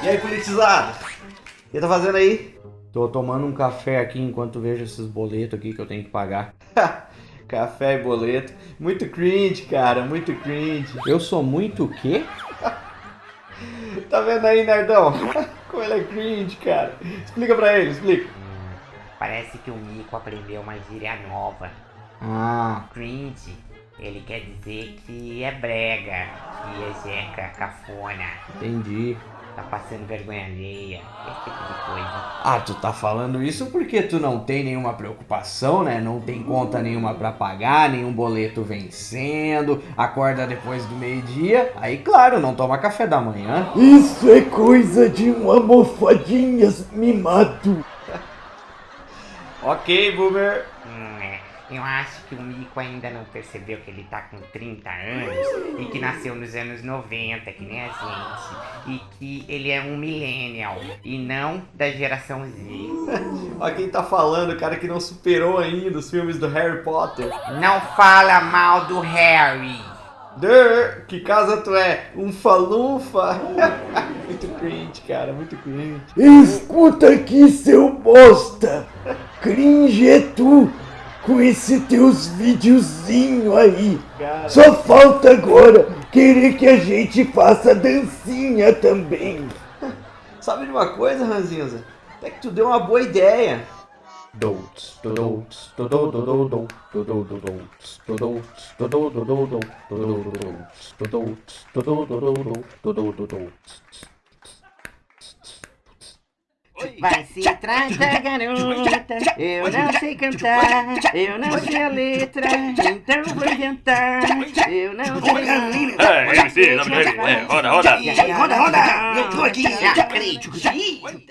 E aí, politizado? O que tá fazendo aí? Tô tomando um café aqui enquanto vejo esses boletos aqui que eu tenho que pagar. café e boleto. Muito cringe, cara, muito cringe. Eu sou muito o quê? tá vendo aí, nerdão? Como ele é cringe, cara. Explica pra ele, explica. Parece que o Mico aprendeu uma gíria nova. Ah, Cringe, ele quer dizer que é brega, que é jeca, cafona, entendi. Tá passando vergonha alheia, esse tipo de coisa. Ah, tu tá falando isso porque tu não tem nenhuma preocupação, né? Não tem conta nenhuma pra pagar, nenhum boleto vencendo, acorda depois do meio-dia, aí claro, não toma café da manhã. Isso é coisa de um almofadinhas mimado. Ok, boomer. Hum. Eu acho que o Mico ainda não percebeu que ele tá com 30 anos e que nasceu nos anos 90, que nem a gente. E que ele é um millennial e não da geração Z. Ó quem tá falando, o cara que não superou ainda os filmes do Harry Potter. Não fala mal do Harry. Durr, que casa tu é? Um falufa? muito cringe, cara, muito cringe. Escuta aqui, seu bosta. Cringe é tu com esse teus videozinho aí. Cara. Só falta agora querer que a gente faça dancinha também. Sabe de uma coisa, Ranzinza? Até que tu deu uma boa ideia. Vai se trata, garota. Eu não sei cantar, eu não sei a letra, então vou inventar. Eu não sei. É, MC, roda, roda. Roda, roda. Eu tô aqui, ah, tchucu, tchucu.